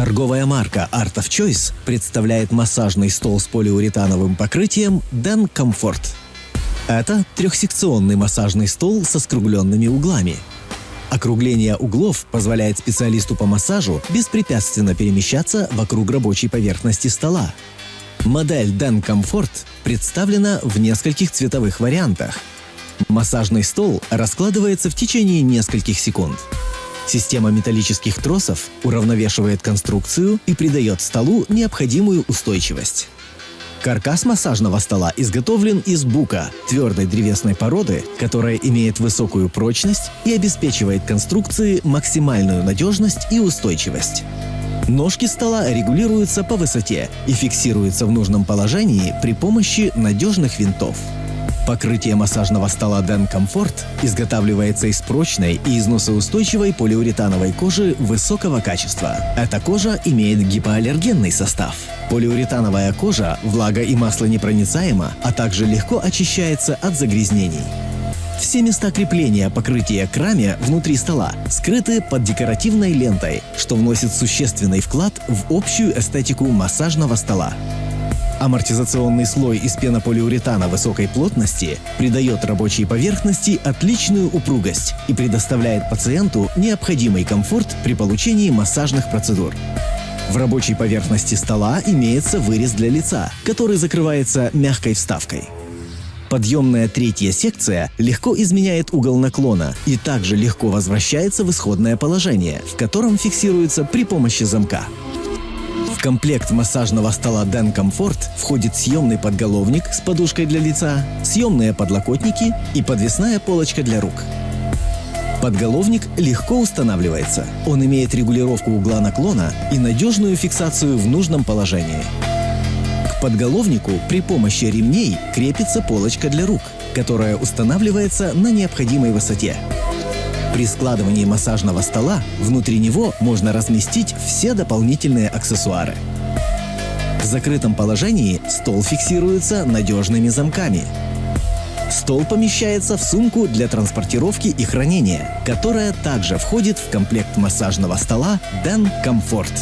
Торговая марка Art of Choice представляет массажный стол с полиуретановым покрытием Den Comfort. Это трехсекционный массажный стол со скругленными углами. Округление углов позволяет специалисту по массажу беспрепятственно перемещаться вокруг рабочей поверхности стола. Модель Den Comfort представлена в нескольких цветовых вариантах. Массажный стол раскладывается в течение нескольких секунд. Система металлических тросов уравновешивает конструкцию и придает столу необходимую устойчивость. Каркас массажного стола изготовлен из бука, твердой древесной породы, которая имеет высокую прочность и обеспечивает конструкции максимальную надежность и устойчивость. Ножки стола регулируются по высоте и фиксируются в нужном положении при помощи надежных винтов. Покрытие массажного стола Den Comfort изготавливается из прочной и износоустойчивой полиуретановой кожи высокого качества. Эта кожа имеет гипоаллергенный состав. Полиуретановая кожа влага и масло непроницаема, а также легко очищается от загрязнений. Все места крепления покрытия к раме внутри стола скрыты под декоративной лентой, что вносит существенный вклад в общую эстетику массажного стола. Амортизационный слой из пенополиуретана высокой плотности придает рабочей поверхности отличную упругость и предоставляет пациенту необходимый комфорт при получении массажных процедур. В рабочей поверхности стола имеется вырез для лица, который закрывается мягкой вставкой. Подъемная третья секция легко изменяет угол наклона и также легко возвращается в исходное положение, в котором фиксируется при помощи замка. Комплект массажного стола Den Comfort входит съемный подголовник с подушкой для лица, съемные подлокотники и подвесная полочка для рук. Подголовник легко устанавливается. Он имеет регулировку угла наклона и надежную фиксацию в нужном положении. К подголовнику при помощи ремней крепится полочка для рук, которая устанавливается на необходимой высоте. При складывании массажного стола внутри него можно разместить все дополнительные аксессуары. В закрытом положении стол фиксируется надежными замками. Стол помещается в сумку для транспортировки и хранения, которая также входит в комплект массажного стола Den Comfort.